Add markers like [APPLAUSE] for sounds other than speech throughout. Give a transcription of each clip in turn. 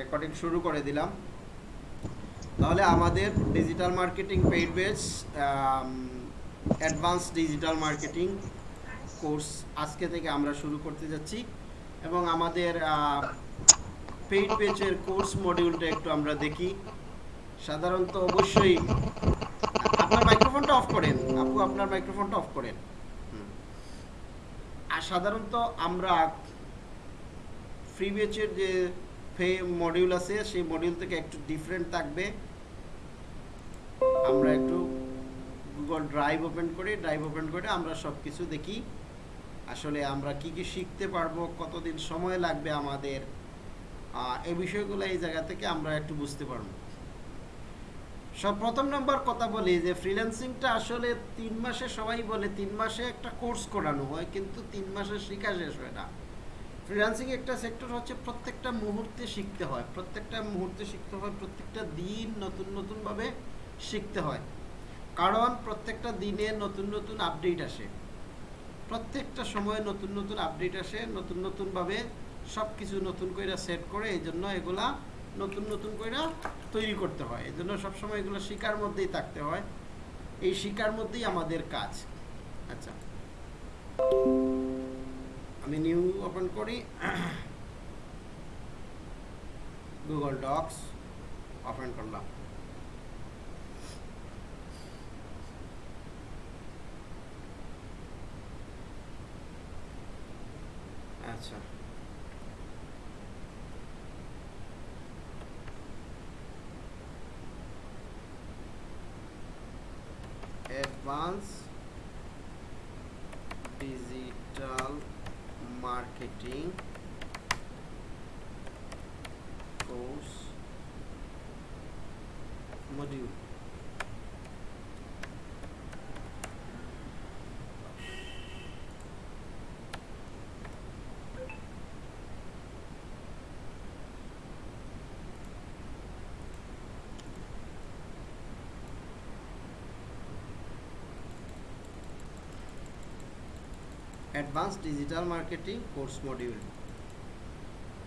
Recording শুরু করে দিলাম। তাহলে আমাদের digital marketing paid base advance digital marketing course আজকে থেকে আমরা শুরু করতে যাচ্ছি। এবং আমাদের পেইড পেজের কোর্স মডিউলটা একটু আমরা দেখি। সাধারণত অবশ্যই, আপনার মাইক্রোফোনটা অফ করেন। আপু, আপনার মাইক্রোফোনটা অফ করেন। আর সাধারণত আমরা ফ্রি বেচের যে ফে মডিউল আছে, সেই মডিউল থেকে একটু ডিফারেন্ট থাকবে। আমরা একটু গুগল ড্রাইভ ওপেন করি ড্রাইভ ওপেন করে আমরা সব কিছু দেখি। আসলে আমরা কি কি শিখতে পারব, কতদিন সময় লাগবে আমাদের এই বিষয়গুলো এই জায়গা থেকে আমরা একটু বুঝতে পারব। সব প্রথম নম্বর কথা বলি যে ফ্রিল্যান্সিংটা আসলে তিন মাসে সবাই বলে, তিন মাসে একটা কোর্স করানো হয়, কিন্তু তিন মাসে শেখা শেষ হয় না। ফ্রিল্যান্সিং একটা সেক্টর হচ্ছে প্রত্যেকটা মুহূর্তে শিখতে হয়। প্রত্যেকটা মুহূর্তে শিখতে হয়, প্রত্যেকটা দিন নতুন নতুনভাবে শিখতে হয়। কারণ প্রত্যেকটা দিনে নতুন নতুন আপডেট আসে। প্রত্যেকটা সময়ে নতুন নতুন আপডেট আসে, নতুন নতুনভাবে সব কিছু নতুন করে সেট করে এই জন্য এগুলা নতুন নতুন করে তৈরি করতে হয়। এই জন্য সবসময় এগুলো শিকার মধ্যেই থাকতে হয়। এই শিকার মধ্যেই আমাদের কাজ। আচ্ছা। আমি নিউ ওপেন করি। গুগল ডক্স ওপেন করলাম। আচ্ছা। Advance digital marketing course module advance digital marketing course module.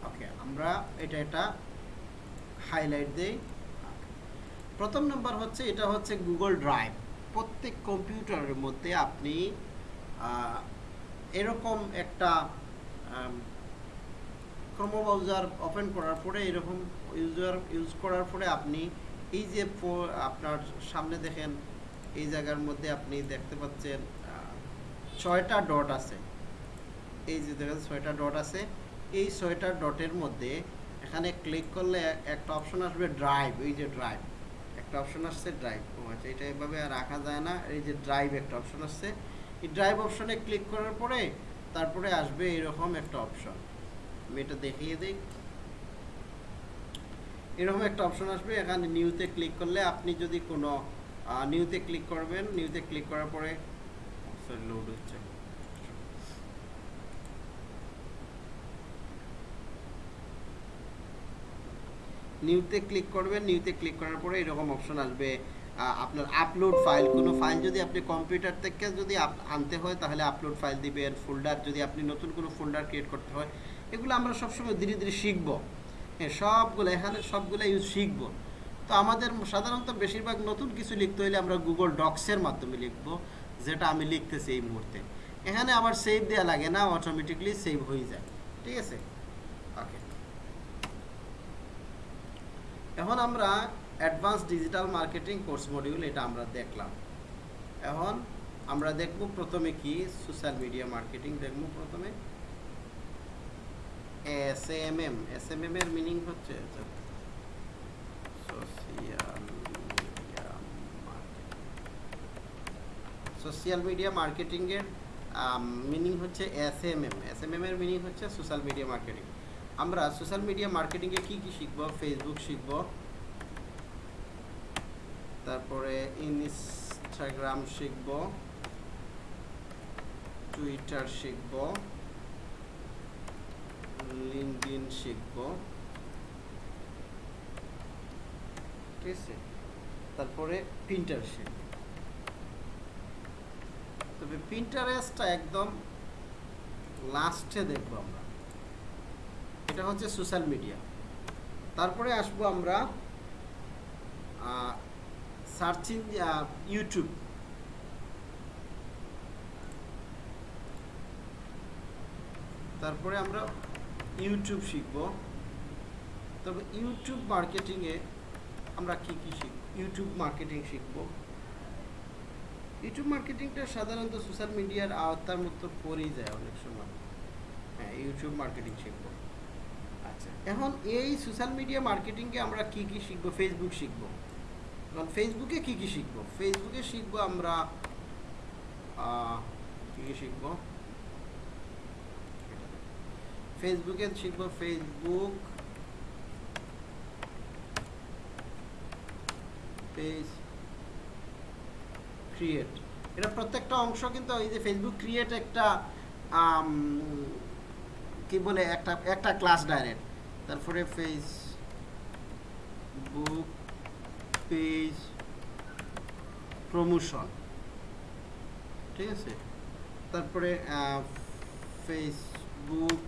Okay, আমরা এটা এটা হাইলাইট দেই। প্রথম নাম্বার হচ্ছে, এটা হচ্ছে গুগল ড্রাইভ। প্রত্যেক কম্পিউটারের মধ্যে আপনি এরকম একটা ক্রোমো ব্রাউজার ওপেন করার পরে, এরকম ইউজার ইউজ করার পরে আপনি এই যে আপনার সামনে দেখেন, এই জায়গার মধ্যে আপনি দেখতে পাচ্ছেন ছয়টা ডট আছে। এই যে দেখেন ছয়টা ডট আছে। এই ছয়টা ডটের মধ্যে এখানে ক্লিক করলে একটা অপশন আসবে ড্রাইভ এই যে ড্রাইভ একটা অপশন আসছে ড্রাইভ ও আচ্ছা এটা এভাবে রাখা যায় না। এই যে ড্রাইভ একটা অপশন আসছে। এই ড্রাইভ অপশনে ক্লিক করার পরে তারপরে আসবে এরকম একটা অপশন আমি এটা দেখিয়ে দিই। এরকম একটা অপশন আসবে। এখানে নিউতে ক্লিক করলে আপনি যদি কোনো নিউতে ক্লিক করবেন নিউতে ক্লিক করার পরে লোড হচ্ছে। নিউতে ক্লিক করবেন নিউতে ক্লিক করার পরে এরকম অপশন আসবে। আপনার আপলোড ফাইল কোনো ফাইল যদি আপনি কম্পিউটার থেকে যদি আনতে হয়, তাহলে আপলোড ফাইল দিবেন ফোল্ডার যদি আপনি নতুন কোনো ফোল্ডার ক্রিয়েট করতে হয়, এগুলো আমরা সবসময় ধীরে ধীরে শিখব। হ্যাঁ সবগুলো, এখানে সবগুলো ইউজ শিখব। তো আমাদের সাধারণত বেশিরভাগ নতুন কিছু লিখতে হলে আমরা গুগল ডক্সের মাধ্যমে লিখব। যেটা আমি লিখতেছি এই মুহূর্তে। এখানে আবার সেভ দেওয়া লাগে না অটোমেটিকলি সেভ হয়ে যায়। ঠিক আছে? ওকে এখন আমরা advance digital marketing course module এটা আমরা দেখলাম। এখন আমরা দেখব প্রথমে কি? সোশ্যাল মিডিয়া মার্কেটিং দেখব প্রথমে। S M M S M M এর মিনিং হচ্ছে? সোশিয়াল মিডিয়া সোশ্যাল মিডিয়া মার্কেটিংয়ের মিনিং হচ্ছে S M M S M M এর মিনিং হচ্ছে সোশ্যাল মিডিয়া মার্কেটিং আমরা সোশ্যাল মিডিয়া মার্কেটিংয়ে কি কি শিখব? ফেসবুক শিখব, তারপরে ইনস্টাগ্রাম শিখব টুইটার শিখব লিঙ্কডিন শিখব, ঠিক আছে? তারপরে প্রিন্টার শিখব। তবে প্রিন্টারেস্টটা একদম লাস্টে দেখব আমরা। এটা হচ্ছে সোশ্যাল মিডিয়া তারপরে আসব আমরা সার্চ ইউটিউব তারপরে আমরা ইউটিউব শিখব। তবে ইউটিউব মার্কেটিংয়ে আমরা কি কি শিখব? ইউটিউব মার্কেটিং শিখব। ইউটিউব মার্কেটিংটা সাধারণত সোশ্যাল মিডিয়ার আওতার মতো পড়েই যায় অনেক সময়। হ্যাঁ ইউটিউব মার্কেটিং শিখব। আচ্ছা এখন এই সোশ্যাল মিডিয়া মার্কেটিংকে আমরা কি কি শিখব? ফেসবুক শিখব। এখন ফেসবুকে কি কি শিখব? ফেসবুকে শিখব আমরা কি কি শিখব? ফেসবুকে শিখব ফেসবুক পেজ ক্রিয়েট এটা প্রত্যেকটা অংশ কিন্তু এই যে ফেসবুক ক্রিয়েট একটা কি বলে, একটা একটা ক্লাস ডাইরেক্ট তারপরে ফেসবুক পেজ প্রমোশন ঠিক আছে? তারপরে ফেসবুক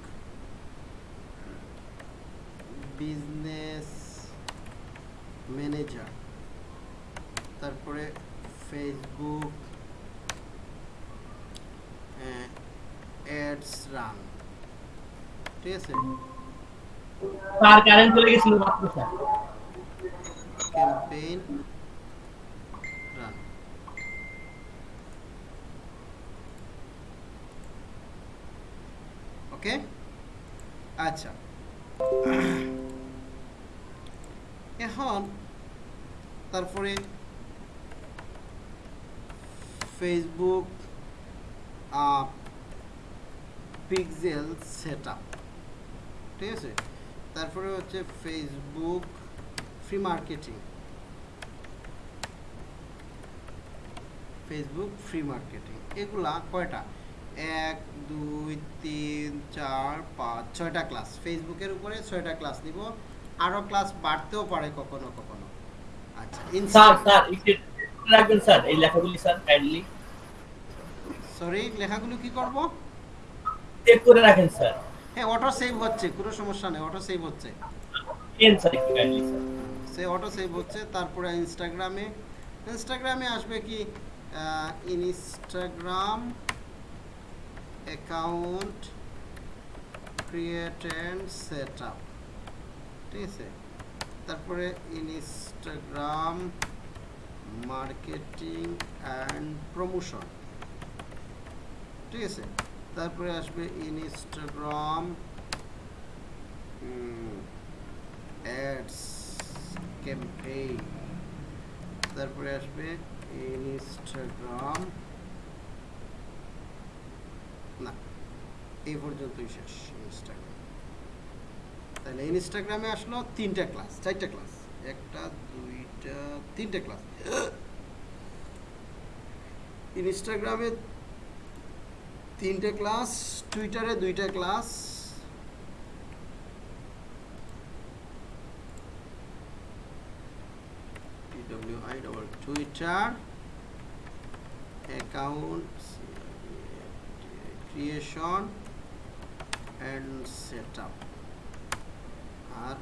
বিজনেস ম্যানেজার তারপরে ফেসবুক অ্যাডস রান ঠিক আছে? স্যার কারেন্ট চলে গেছিল মাত্র স্যার। ক্যাম্পেইন রান ওকে আচ্ছা। এখন তারপরে ফেসবুক পিক্সেল সেট ঠিক আছে? তারপরে হচ্ছে Facebook free marketing Facebook free marketing এগুলা কয়টা? এক দুই তিন চার পাঁচ ছয়টা ক্লাস ফেসবুকের উপরে ছয়টা ক্লাস নিব। আরও ক্লাস বাড়তেও পারে কখনো কখনো। আচ্ছা রাখবেন স্যার এই লেখাগুলি স্যার কাইন্ডলি সরি লেখাগুলো কি করব? চেক করে রাখেন স্যার। হ্যাঁ অটো সেভ হচ্ছে কোনো সমস্যা নেই অটো সেভ হচ্ছে। পেন স্যার কাইন্ডলি স্যার সে অটো সেভ হচ্ছে তারপরে ইনস্টাগ্রামে ইনস্টাগ্রামে আসবে কি? Instagram account create and set up ঠিক আছে? তারপরে ইনস্টাগ্রাম মার্কেটিং অ্যান্ড প্রমোশন ঠিক আছে? তারপরে আসবে ইনস্টাগ্রাম অ্যাডস ক্যাম্পেইন তারপরে আসবে ইনস্টাগ্রাম না এই পর্যন্তই শেষ ইনস্টাগ্রাম তাহলে ইনস্টাগ্রামে আসলো তিনটা ক্লাস চারটা ক্লাস একটা, দুইটা, তিনটে ক্লাস। ইনস্টাগ্রামে তিনটে ক্লাস, টুইটারে দুইটা class. Twitter. Account creation and set আর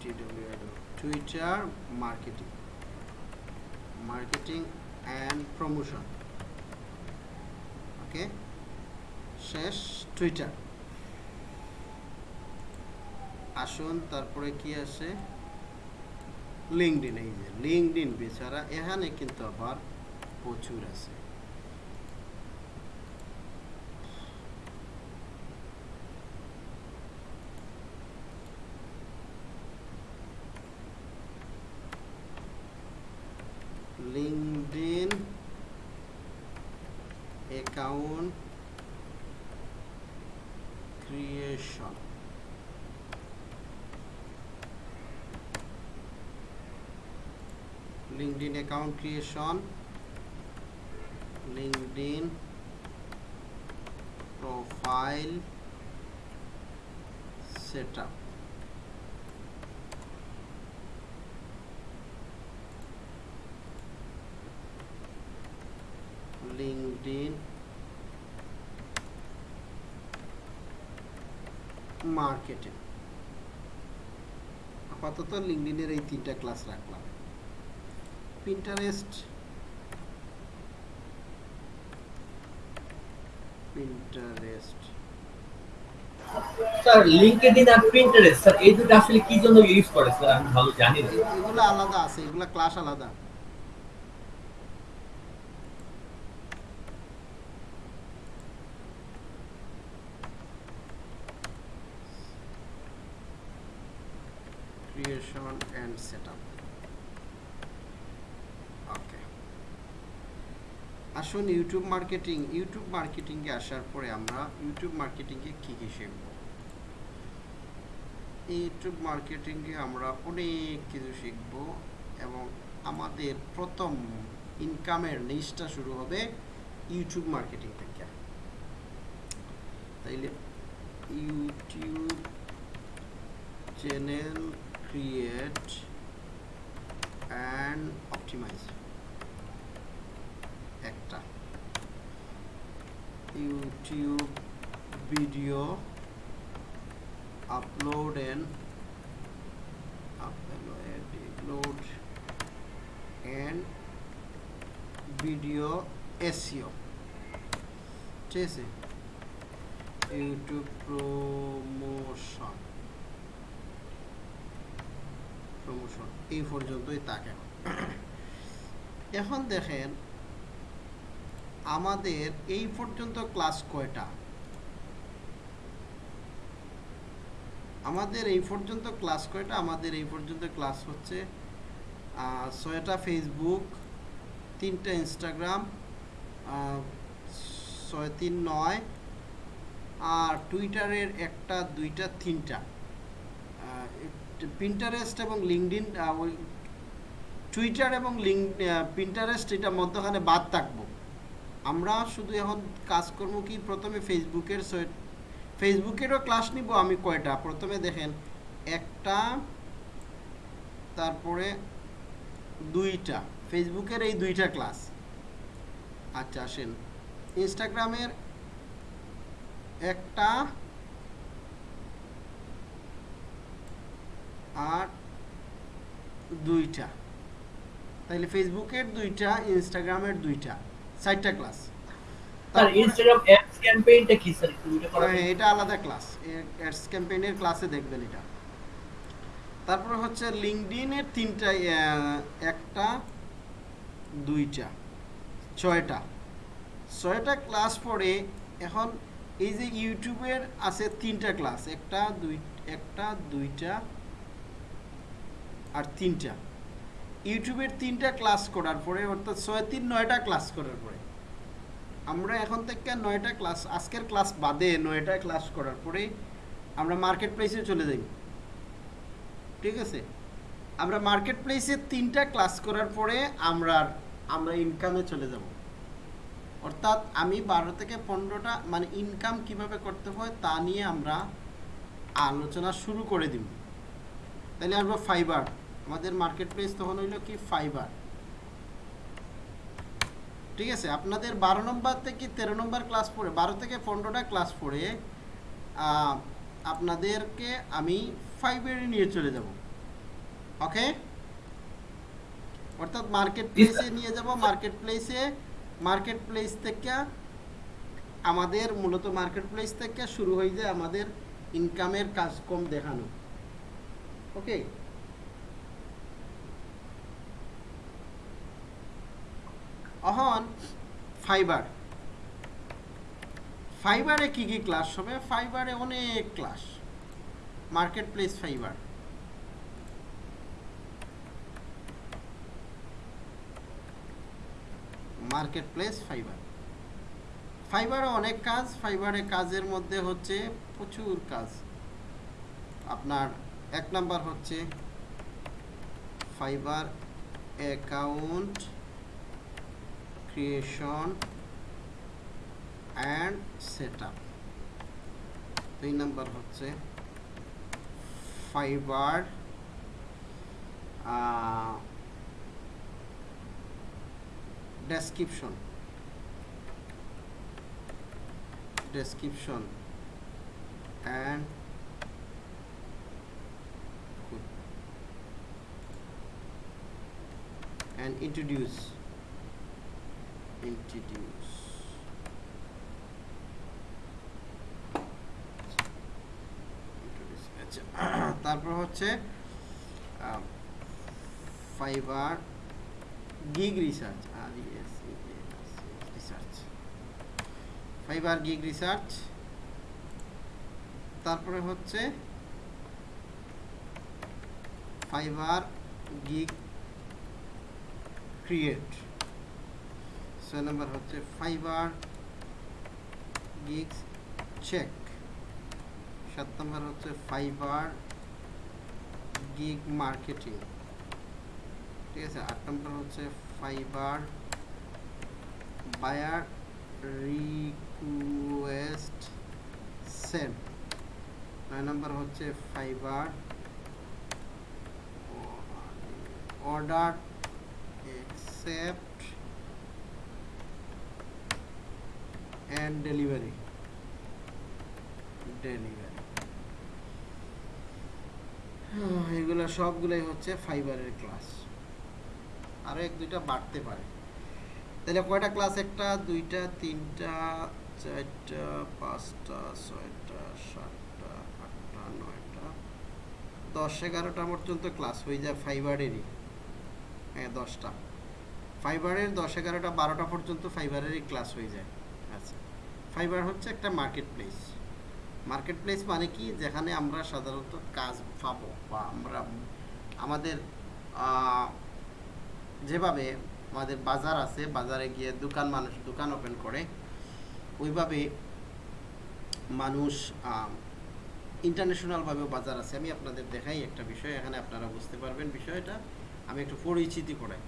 টিডব্লিউ আইডব্লিউ Twitter marketing marketing and promotion okay শেষ টুইটার আসুন, তারপরে কি আসে লিঙ্কডিন এই যে লিঙ্কডিন বেচারা এখানে কিন্তু আবার প্রচুর আছে। LinkedIn account creation LinkedIn account creation, LinkedIn profile setup. LinkedIn marketing. আপাতত লিঙ্কডিনের এই তিনটা ক্লাস রাখলাম। পিন্টারেস্ট পিন্টারেস্ট স্যার লিংকডইন আর পিন্টারেস্ট স্যার এই দুটো আসলে কি জন্য ইউজ করে স্যার আমি ভালো জানি না। এগুলো আলাদা আছে এগুলো ক্লাস আলাদা। Creation and setup. ওকে আসুন ইউটিউব মার্কেটিং ইউটিউব মার্কেটিংয়ে আসার পরে আমরা ইউটিউব মার্কেটিংয়ে কী কী শিখব? ইউটিউব মার্কেটিংয়ে আমরা অনেক কিছু শিখব এবং আমাদের প্রথম ইনকামের লিস্টটা শুরু হবে ইউটিউব মার্কেটিং থেকে। তাইলে YouTube channel create and optimise একটা YouTube video upload and upload, and video SEO ঠিক আছে? ইউটিউব প্রমোশন প্রমোশন এই পর্যন্তই তাকে। এখন দেখেন, আমাদের এই পর্যন্ত ক্লাস কয়টা? আমাদের এই পর্যন্ত ক্লাস কয়টা? আমাদের এই পর্যন্ত ক্লাস হচ্ছে ছয়টা ফেসবুক তিনটা ইনস্টাগ্রাম ছয়, তিন, নয়, আর টুইটারের একটা, দুইটা, তিনটা। পিন্টারেস্ট এবং লিঙ্কডিন টুইটার এবং লিঙ্ক প্রিন্টারেস্ট এটা মধ্যখানে বাদ থাকব। আমরা শুধু এখন কাজ করব কি? প্রথমে ফেসবুকের ফেসবুকেরও ক্লাস নিব আমি কয়টা? প্রথমে দেখেন, একটা, তারপরে দুইটা। ফেসবুকের এই দুইটা ক্লাস আচ্ছা আসেন। ইনস্টাগ্রামের একটা আর দুইটা। তাইলে ফেসবুকের দুইটা ইনস্টাগ্রামের দুইটা চারটা ক্লাস স্যার ইনস্টাগ্রাম অ্যাডস ক্যাম্পেইনটা কি স্যার? এটা করা হ্যাঁ, এটা আলাদা ক্লাস অ্যাডস ক্যাম্পেইনের ক্লাসে দেখবেন এটা। তারপর হচ্ছে লিঙ্কডিনের তিনটা একটা দুইটা ছয়টা। ছয়টা ক্লাস পরে এখন এই যে ইউটিউবের আছে তিনটা ক্লাস একটা দুই একটা দুইটা আর তিনটা। ইউটিউবের তিনটা ক্লাস করার পরে, অর্থাৎ ছয় তিন নয়টা ক্লাস করার পরে, আমরা এখন থেকে নয়টা ক্লাস, আজকের ক্লাস বাদে নয়টা ক্লাস করার পরে আমরা মার্কেট প্লেসে চলে যাই। ঠিক আছে? আমরা মার্কেট প্লেসে তিনটা ক্লাস করার পরে আমরা আমরা ইনকামে চলে যাব। অর্থাৎ আমি বারো থেকে পনেরোটা মানে ইনকাম কীভাবে করতে হয় তা নিয়ে আমরা আলোচনা শুরু করে দিব। তাহলে আমরা ফাইবার আমাদের মার্কেট প্লেস তখন হইল কি ফাইবার ঠিক আছে, আপনাদের বারো নম্বর থেকে তেরো নম্বর ক্লাস পড়ে বারো থেকে পনেরোটা ক্লাস পড়ে আপনাদেরকে আমি ফাইভের নিয়ে চলে যাব। ওকে অর্থাৎ মার্কেট প্লেসে নিয়ে যাব মার্কেট প্লেসে মার্কেট প্লেস থেকে আমাদের মূলত মার্কেট প্লেস থেকে শুরু হয়ে যায় আমাদের ইনকামের কাজ কম দেখানো। ওকে অহন ফাইবার ফাইবারে কি কি ক্লাস হবে? ফাইবারে অনেক class marketplace Fiverr marketplace Fiverr ফাইবারে অনেক কাজ। ফাইবারে কাজের মধ্যে হচ্ছে প্রচুর কাজ। আপনার এক নাম্বার হচ্ছে Fiverr account creation and setup দুই নাম্বার হচ্ছে Fiverr description description and and introduce introduce. আচ্ছা [CLEARS THROAT] তারপর হচ্ছে ফাইবার গিগ রিসার্চ আর রিসার্চ ফাইবার গিগ রিসার্চ তারপরে হচ্ছে ফাইবার গিগ ক্রিয়েট ছয় নম্বর হচ্ছে ফাইবার গিগস চেক সাত নম্বর হচ্ছে ফাইবার গিগ মার্কেটিং ঠিক আছে? আট নম্বর হচ্ছে ফাইবার বায়ার রিকোয়েস্ট সেন্ড নয় নম্বর হচ্ছে Fiverr order accept and delivery. Delivery. এগুলো সবগুলোই হচ্ছে ফাইবারের ক্লাস। আরও এক দুইটা বাড়তে পারে। তাহলে কয়টা ক্লাস? একটা, দুইটা, তিনটা, চারটা, পাঁচটা, ছয়টা, সাতটা, আটটা, নয়টা, দশ, এগারোটা পর্যন্ত ক্লাস হয়ে যায় ফাইবারেরই। হ্যাঁ দশটা। ফাইবারের দশ, এগারোটা, বারোটা পর্যন্ত ফাইবারেরই ক্লাস হয়ে যায়। আচ্ছা। ফাইবার হচ্ছে একটা মার্কেট প্লেস মার্কেট প্লেস মানে কি? যেখানে আমরা সাধারণত কাজ পাবো বা আমরা আমাদের যেভাবে আমাদের বাজার আছে, বাজারে গিয়ে দোকান মানুষ, দোকান ওপেন করে, ওইভাবে মানুষ ইন্টারন্যাশনালভাবেও বাজার আছে। আমি আপনাদের দেখাই একটা বিষয়, এখানে আপনারা বুঝতে পারবেন বিষয়টা। আমি একটু পরিচিতি করাই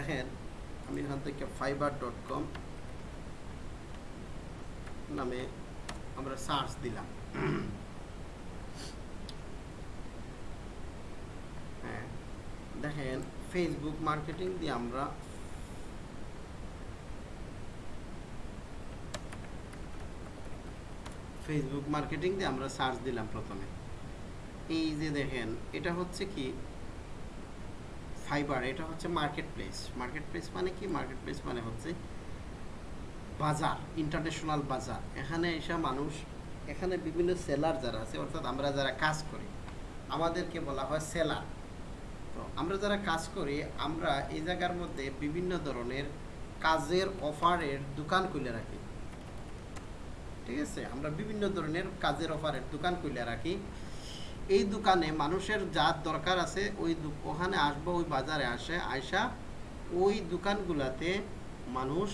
দেখেন, আমি এখান থেকে ফাইবার ডট কম নামে আমরা সার্চ দিলাম। হ্যাঁ দেখেন ফেসবুক মার্কেটিং দিয়ে আমরা ফেসবুক মার্কেটিং দিয়ে আমরা সার্চ দিলাম প্রথমে। এই যে দেখেন, এটা হচ্ছে কি? ফাইবার, এটা হচ্ছে মার্কেট প্লেস মার্কেট প্লেস মানে কি? মার্কেট প্লেস মানে হচ্ছে বাজার ইন্টারন্যাশনাল বাজার। এখানে এসে মানুষ, এখানে বিভিন্ন সেলার যারা আছে, অর্থাৎ আমরা যারা কাজ করি, আমাদেরকে বলা হয় সেলার তো আমরা যারা কাজ করি, আমরা এই জায়গার মধ্যে বিভিন্ন ধরনের কাজের অফারের দোকান খুলে রাখি। ঠিক আছে? আমরা বিভিন্ন ধরনের কাজের অফারের দোকান খুলে রাখি। এই দোকানে মানুষের যা দরকার আছে, ওই ওখানে আসব, ওই বাজারে আসে আয়সা ওই দোকানগুলাতে মানুষ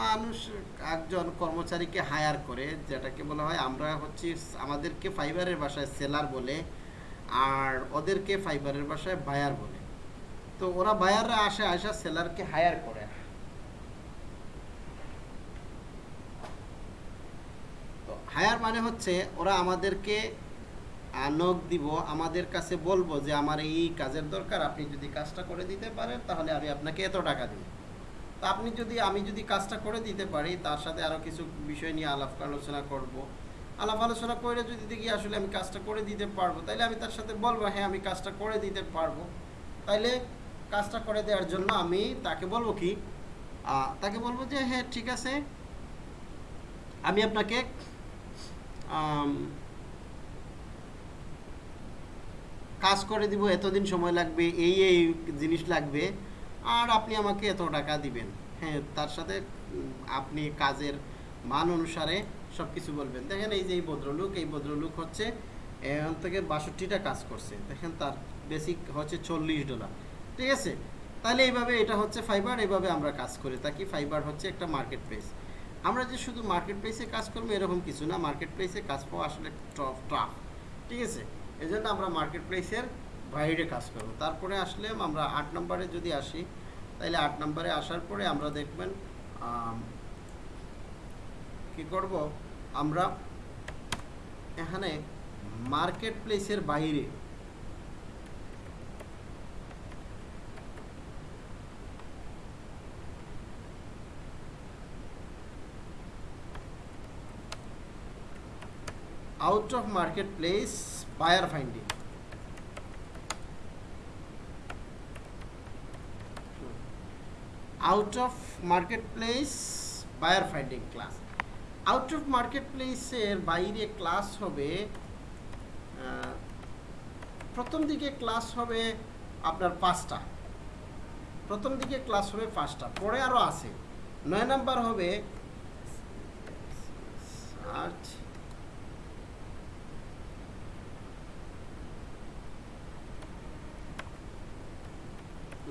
মানুষ একজন কর্মচারীকে হায়ার করে, যেটাকে বলা হয় আমরা হচ্ছে আমাদেরকে ফাইবারের বাসায় সেলার বলে আর ওদেরকে ফাইবারের বাসায় বায়ার বলে। তো ওরা বায়াররা আসে আসা সেলারকে হায়ার করে। তো হায়ার মানে হচ্ছে ওরা আমাদেরকে নখ দিব, আমাদের কাছে বলব যে আমার এই কাজের দরকার, আপনি যদি কাজটা করে দিতে পারেন, তাহলে আমি আপনাকে এত টাকা দিই তো আপনি যদি, আমি যদি কাজটা করে দিতে পারি, তার সাথে আরও কিছু বিষয় নিয়ে আলাপ আলোচনা করব। আলাপ আলোচনা করে যদি দেখি আসলে আমি কাজটা করে দিতে পারব, তাইলে আমি তার সাথে বলব হ্যাঁ আমি কাজটা করে দিতে পারব। তাইলে কাজটা করে দেওয়ার জন্য আমি তাকে বলব কি তাকে বলব যে হ্যাঁ ঠিক আছে। আমি আপনাকে কাজ করে দিব, এতদিন সময় লাগবে, এই এই জিনিস লাগবে, আর আপনি আমাকে এত টাকা দিবেন। হ্যাঁ তার সাথে আপনি কাজের মান অনুসারে সব কিছু বলবেন। দেখেন এই যে এই ভদ্রলোক এই ভদ্রলোক হচ্ছে, এখান থেকে বাষট্টিটা কাজ করছে। দেখেন তার বেসিক হচ্ছে চল্লিশ ডলার। ঠিক আছে? তাহলে এইভাবে এটা হচ্ছে ফাইবার, এইভাবে আমরা কাজ করি। থাকি ফাইবার হচ্ছে একটা মার্কেট প্লেস আমরা যে শুধু মার্কেট প্লেসে কাজ করব এরকম কিছু না। মার্কেট প্লেসে কাজ পাওয়া আসলে টাফ ঠিক আছে? এই জন্য আমরা মার্কেট প্লেসের বাইরে কাজ করব। তারপরে আসলে আমরা আট নম্বরে যদি আসি তাহলে আট নম্বরে আসার পরে আমরা দেখবেন কি করব? আমরা এখানে মার্কেট প্লেসের বাইরে out of marketplace buyer finding out of marketplace buyer finding class out of market প্লেসের বাইরে ক্লাস হবে প্রথম দিকে ক্লাস হবে আপনার পাঁচটা। প্রথম দিকে ক্লাস হবে পাঁচটা। পরে আরও আছে। নয় নাম্বার হবে search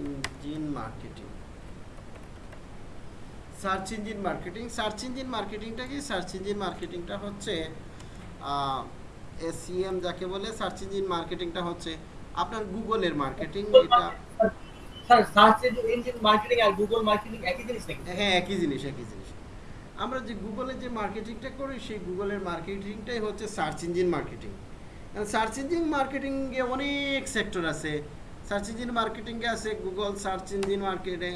engine marketing. Search engine marketing. Search engine মার্কেটিংটা কি সার্চ ইঞ্জিন মার্কেটিংটা হচ্ছে এসিএম যাকে বলে সার্চ ইঞ্জিন মার্কেটিংটা হচ্ছে আপনার গুগলের মার্কেটিং। এটা স্যার সার্চ ইঞ্জিন মার্কেটিং আর গুগল মার্কেটিং একই জিনিস নাকি? হ্যাঁ একই জিনিস একই জিনিস। আমরা যে গুগলের যে মার্কেটিংটা করি সেই গুগলের মার্কেটিংটাই হচ্ছে search engine marketing. Search engine মার্কেটিংয়ে অনেক সেক্টর আছে। সার্চ ইঞ্জিন মার্কেটিংয়ে আছে Google search engine marketing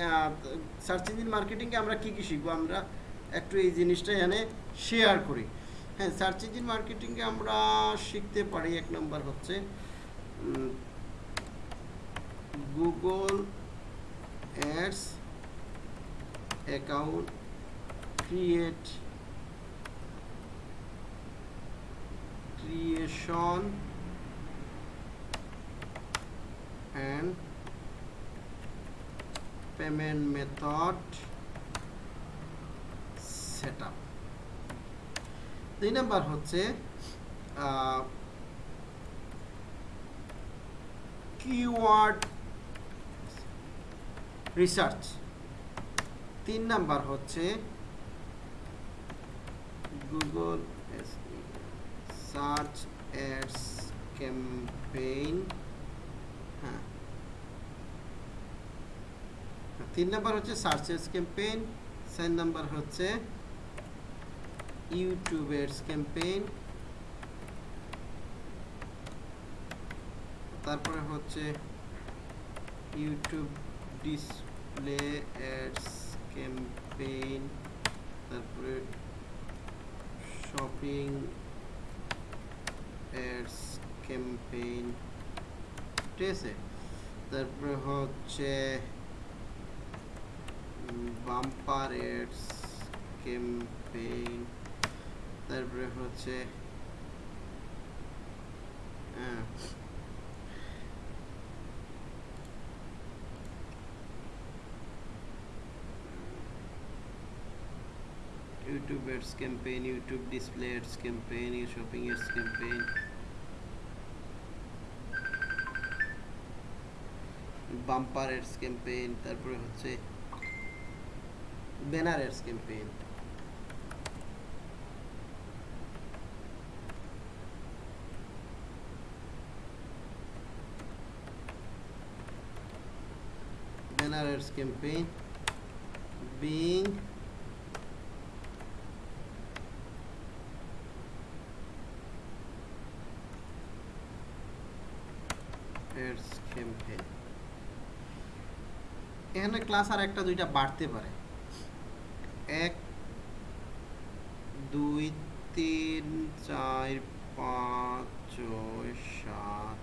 search engine মার্কেটিংয়ে আমরা কী কী শিখব? আমরা একটু এই জিনিসটা এখানে শেয়ার করি। হ্যাঁ সার্চ ইঞ্জিন মার্কেটিংয়ে আমরা শিখতে পারি, এক নম্বর হচ্ছে Google ads account create creation and payment method setup. দুই নাম্বার হচ্ছে কিওয়ার্ড রিসার্চ তিন নাম্বার হচ্ছে গুগল সার্চ অ্যাডস ক্যাম্পেইন হ্যাঁ। তিন নাম্বার হচ্ছে সার্চ অ্যাডস ক্যাম্পেইন, চার নাম্বার হচ্ছে ইউটিউব অ্যাডস ক্যাম্পেইন, তারপরে হচ্ছে ইউটিউব ডিসপ্লে অ্যাডস ক্যাম্পেইন, তারপরে শপিং অ্যাডস ক্যাম্পেইন। ঠিক আছে তারপরে হচ্ছে বাম্পার অ্যাডস ক্যাম্পেইন তারপরে হচ্ছে হ্যাঁ YouTube ads campaign, YouTube display ads campaign, shopping ads campaign. bumper ads campaign তারপরে হচ্ছে banner ads campaign. Banner ads campaign being campaign. এখানে ক্লাস আর একটা দুইটা বাড়তে পারে। এক, দুই, তিন, চার, পাঁচ, ছয়, সাত,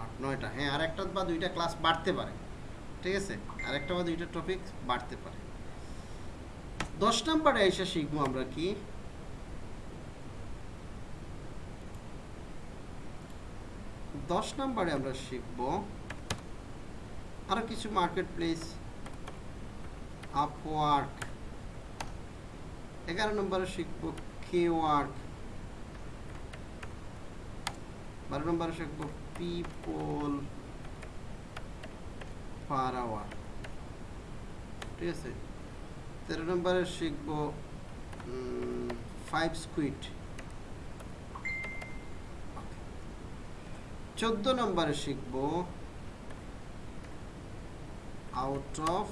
আট, নয়টা। হ্যাঁ আর একটা বা দুইটা ক্লাস বাড়তে পারে। ঠিক আছে? আর একটা বা দুইটা টপিক বাড়তে পারে। দশ নাম্বারে এসে শিখব আমরা কি? দশ নম্বরে আমরা শিখব আরও কিছু মার্কেট প্লেস আপওয়ার্ক এগারো নম্বরে শিখব কেওয়ার্ক বারো নম্বরে শিখব পিপল পার আওয়ার ঠিক আছে তেরো নম্বরে শিখব ফাইভ স্কুইট চোদ্দ নম্বরে শিখব আউট অফ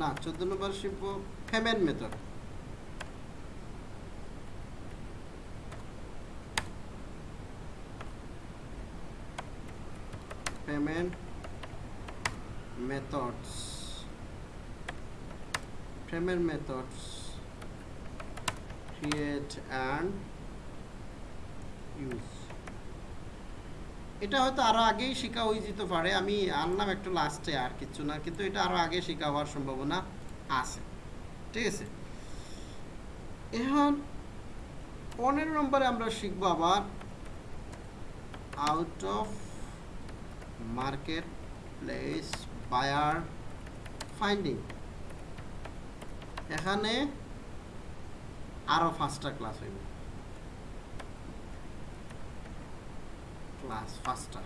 না চোদ্দ নম্বরে শিখব payment method payment methods payment methods create and use এটা হয়তো আরও আগেই শেখা হয়ে যেতে পারে। আমি আনলাম একটু লাস্টে আর কিছু না, কিন্তু এটা আরও আগে শেখা হওয়ার সম্ভাবনা আছে। ঠিক আছে? এখন পনেরো নম্বরে আমরা শিখব আবার out of marketplace buyer finding এখানে আরও পাঁচটা ক্লাস হইব। ক্লাস পাঁচটা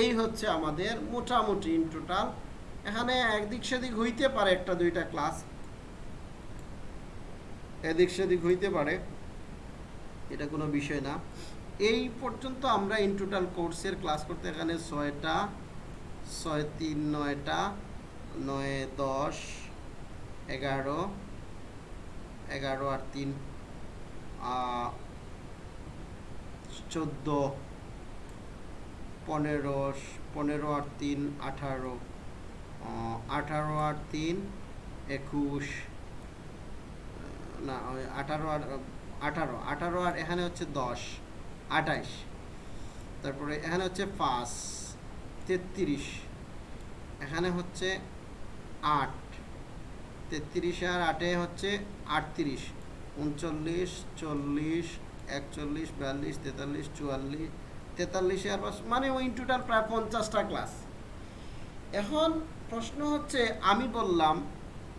এই হচ্ছে আমাদের মোটামুটি ইন টোটাল এখানে একদিক সেদিক হইতে পারে একটা দুইটা ক্লাস এদিক সেদিক হইতে পারে, এটা কোনো বিষয় না। এই পর্যন্ত আমরা ইন টোটাল কোর্সের ক্লাস করতে এখানে ছয়টা, ছয় তিন, নয়টা, নয়, দশ, এগারো এগারো আর তিন চোদ্দ। পনেরো পনেরো আর তিন আঠারো আঠারো আর তিন একুশ, না আঠারো আর, আঠারো আঠারো আর এখানে হচ্ছে দশ, আঠাইশ। তারপরে এখানে হচ্ছে পাঁচ, তেত্রিশ। এখানে হচ্ছে আট, তেত্রিশ আর আটে হচ্ছে আটত্রিশ, উনচল্লিশ, চল্লিশ, একচল্লিশ, বিয়াল্লিশ, তেতাল্লিশ, চুয়াল্লিশ তেতাল্লিশে আর পাঁচ মানে ওই টোটাল প্রায় পঞ্চাশটা ক্লাস এখন প্রশ্ন হচ্ছে আমি বললাম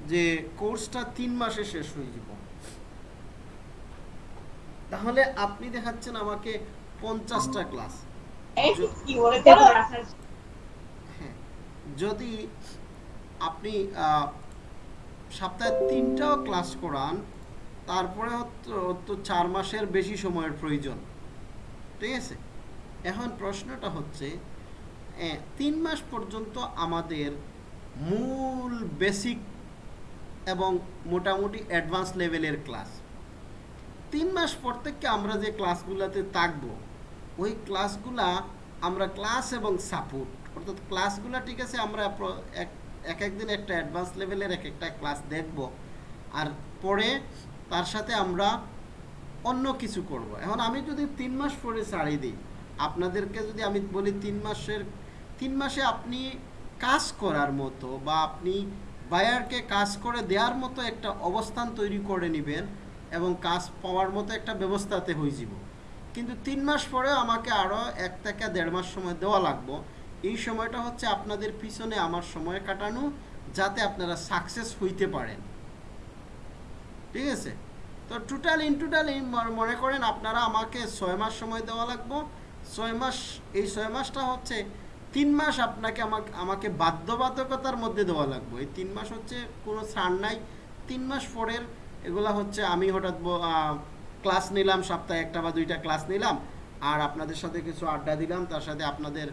যে কোর্সটা তিন মাসে শেষ হয়ে যাব। তাহলে আপনি দেখাচ্ছেন আমাকে পঞ্চাশটা ক্লাস হ্যাঁ যদি আপনি সপ্তাহে তিনটাও ক্লাস করান তারপরে হতো- তো চার মাসের বেশি সময়ের প্রয়োজন। ঠিক আছে? এখন প্রশ্নটা হচ্ছে তিন মাস পর্যন্ত আমাদের মূল বেসিক এবং মোটামুটি অ্যাডভান্স লেভেলের ক্লাস তিন মাস পর থেকে আমরা যে ক্লাসগুলোতে থাকব, ওই ক্লাসগুলা আমরা ক্লাস এবং সাপোর্ট অর্থাৎ ক্লাসগুলো ঠিক আছে, আমরা এক একদিন একটা অ্যাডভান্স লেভেলের এক একটা ক্লাস দেখব, আর পরে তার সাথে আমরা অন্য কিছু করব। এখন আমি যদি তিন মাস পরে ছাড়িয়ে দিই আপনাদেরকে যদি আমি বলি তিন মাসের, তিন মাসে আপনি কাজ করার মতো বা আপনি বায়ারকে কাজ করে দেওয়ার মতো একটা অবস্থান তৈরি করে নেবেন এবং কাজ পাওয়ার মতো একটা ব্যবস্থাতে হয়ে যাব। কিন্তু তিন মাস পরে আমাকে আরও এক থেকে দেড় মাস সময় দেওয়া লাগবো। এই সময়টা হচ্ছে আপনাদের পিছনে আমার সময় কাটানো যাতে আপনারা সাকসেস হইতে পারেন। ঠিক আছে? তো টোটাল ইন টোটাল মনে করেন আপনারা আমাকে ছয় মাস সময় দেওয়া লাগবো। ছয় মাস, এই ছয় মাসটা হচ্ছে তিন মাস আপনাকে আমাকে আমাকে বাধ্যবাধকতার মধ্যে দেওয়া লাগবে। এই তিন মাস হচ্ছে কোনো ছাড় নাই। তিন মাস পরের এগুলা হচ্ছে আমি হঠাৎ ক্লাস নিলাম, সপ্তাহে একটা বা দুইটা ক্লাস নিলাম, আর আপনাদের সাথে কিছু আড্ডা দিলাম, তার সাথে আপনাদের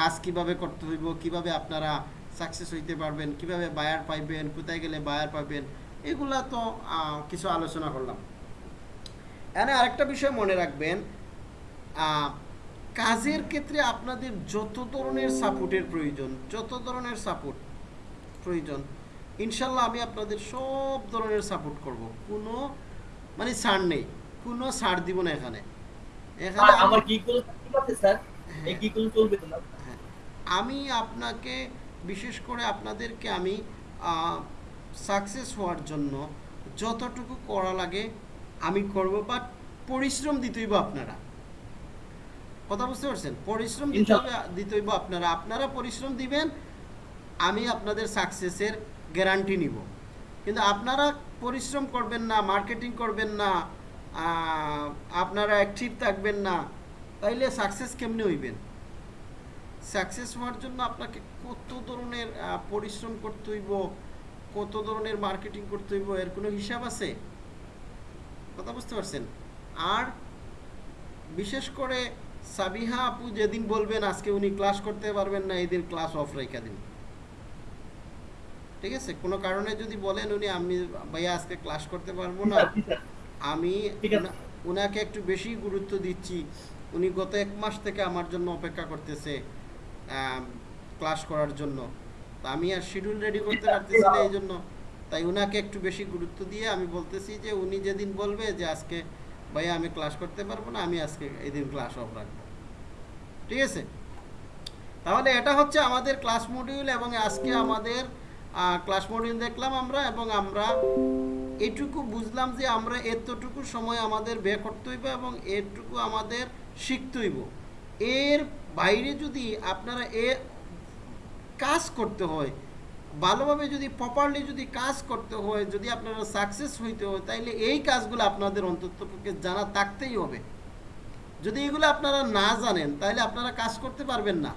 কাজ কীভাবে করতে হইব, কীভাবে আপনারা সাকসেস হইতে পারবেন, কীভাবে বায়ার পাইবেন, কোথায় গেলে বায়ার পাবেন, এগুলা তো কিছু আলোচনা করলাম। এখানে আরেকটা বিষয় মনে রাখবেন কাজের ক্ষেত্রে আপনাদের যত ধরনের সাপোর্টের প্রয়োজন যত ধরনের সাপোর্ট প্রয়োজন ইনশাল্লাহ আমি আপনাদের সব ধরনের সাপোর্ট করব। কোনো মানে ছাড় নেই। কোনো ছাড় দিব না এখানে। এখানে আমি- আমার ঠিক আছে স্যার? এই গিগুলো চলবে না? হ্যাঁ। আমি আপনাকে বিশেষ করে আপনাদেরকে আমি সাকসেস হওয়ার জন্য যতটুকু করা লাগে আমি করব বাট পরিশ্রম দিতে হইব আপনারা। কথা বুঝতে পারছেন? পরিশ্রম দিতে হবে দিতে হইব আপনারা। আপনারা পরিশ্রম দিবেন আমি আপনাদের সাকসেসের গ্যারান্টি নিব। কিন্তু আপনারা পরিশ্রম করবেন না মার্কেটিং করবেন না আপনারা অ্যাক্টিভ থাকবেন না তাইলে সাকসেস কেমনে হইবেন? সাকসেস হওয়ার জন্য আপনাকে কত ধরনের পরিশ্রম করতে হইব কত ধরনের মার্কেটিং করতে হইব এর কোনো হিসাব আছে? কথা বুঝতে পারছেন? আর বিশেষ করে সাবিহা আপু যেদিন বলবেন আজকে উনি ক্লাস করতে পারবেন না এই দিন ক্লাস অফ রেখে দিন। ঠিক আছে? কোনো কারণে যদি বলেন উনি আমি ভাইয়া আজকে ক্লাস করতে পারব না আমি উনাকে একটু বেশি গুরুত্ব দিচ্ছি। উনি গত এক মাস থেকে আমার জন্য অপেক্ষা করতেছে ক্লাস করার জন্য। তো আমি আর শিডিউল রেডি করতে পারতেছি না এই জন্য। তাই উনাকে একটু বেশি গুরুত্ব দিয়ে আমি বলতেছি যে উনি যেদিন বলবে যে আজকে ভাইয়া আমি ক্লাস করতে পারব না, আমি আজকে এই দিন ক্লাস অফ রাখব। ঠিক আছে? তাহলে এটা হচ্ছে আমাদের ক্লাস মডিউল এবং আজকে আমাদের ক্লাস মডিউল দেখলাম আমরা এবং আমরা এটুকু বুঝলাম যে আমরা এতটুকু সময় আমাদের ব্যয় করতে হইব এবং এটুকু আমাদের শিখতে হইব। এর বাইরে যদি আপনারা এ কাজ করতে হয় ভালোভাবে যদি প্রপারলি যদি কাজ করতে হয় যদি আপনারা সাকসেস হইতে হয় তাইলে এই কাজগুলো আপনাদের অন্ততপক্ষে জানা থাকতেই হবে। যদি এগুলো আপনারা না জানেন তাহলে আপনারা কাজ করতে পারবেন না।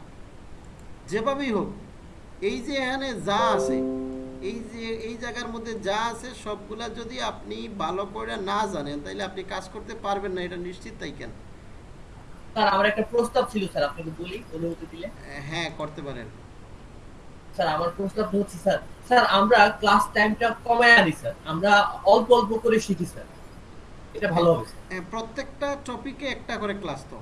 যেভাবেই হোক এই যে এখানে যা আছে এই যে এই জায়গার মধ্যে যা আছে সবগুলা যদি আপনি ভালো করে না জানেন তাহলে আপনি কাজ করতে পারবেন না এটা নিশ্চিত তাই কেন? স্যার আমার একটা প্রস্তাব ছিল স্যার আপনাকে বলি অনুমতি দিলে। হ্যাঁ করতে পারেন। স্যার আমার প্রস্তাবটা হচ্ছে স্যার। স্যার আমরা ক্লাস টাইমটা কমায় আনি স্যার। আমরা অল্প অল্প করে শিখি স্যার। এটা ভালো হবে প্রত্যেকটা টপিকে একটা করে ক্লাস তো।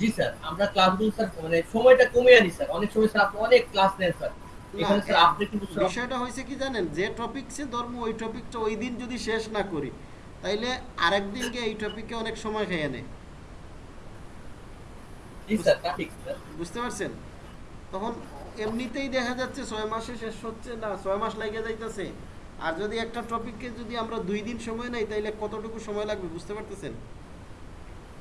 জি স্যার। আমরা ক্লাসগুলো স্যার মানে সময়টা কমে আনি স্যার। অনেক সময় স্যার আপনি অনেক ক্লাস নেন স্যার। এখানে স্যার আপনি কিন্তু বিষয়টা হয়েছে কি জানেন? যে টপিকসে ধর্ম ওই টপিকটা ওই দিন যদি শেষ না করি তাইলে আরেক দিনকে এই টপিকে অনেক সময় খেয়ে নেয়। বুঝতে পারছেন? তখন এমনিতেই দেখা যাচ্ছে ছয় মাসে শেষ হচ্ছে না, ছয় মাস লাগে যাইতেছে। আর যদি একটা টপিককে যদি আমরা দুই দিন সময় নেই, তাইলে কতটুকু সময় লাগবে বুঝতে পারতেছেন?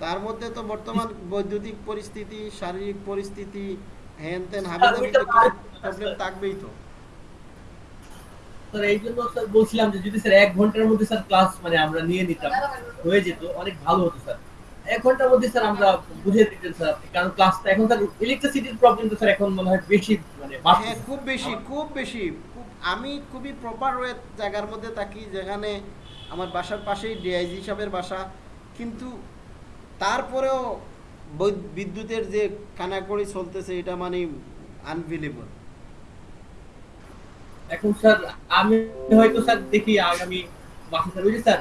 তার মধ্যে তো বর্তমান বৈদ্যুতিক পরিস্থিতি, শারীরিক পরিস্থিতি, হ্যান ত্যান, হাবিজাবি ওইটা প্রবলেম থাকবেই তো। স্যার এই জন্য স্যার বলছিলাম যে যদি স্যার এক ঘণ্টার মধ্যে স্যার ক্লাস মানে আমরা নিয়ে নিতাম, হয়ে যেত, অনেক ভালো হতো স্যার। এক ঘণ্টার মধ্যে স্যার আমরা বুঝে দিতেন স্যার কারণ ক্লাসটা এখন স্যার ইলেকট্রিসিটির প্রবলেম তো স্যার এখন মনে হয় বেশি মানে হ্যাঁ খুব বেশি খুব বেশি। আমি খুবই প্রপার ওয়ে জায়গার মধ্যে থাকি যেখানে আমার বাসার পাশেই ডিআইজি সাহেবের বাসা। কিন্তু তারপরেও বিদ্যুতের যে কানাকড়ি চলতেছে এটা মানে আনবিলিবল এখন স্যার আমি হয়তো স্যার দেখি আগামী মাসে স্যার ওই যে স্যার?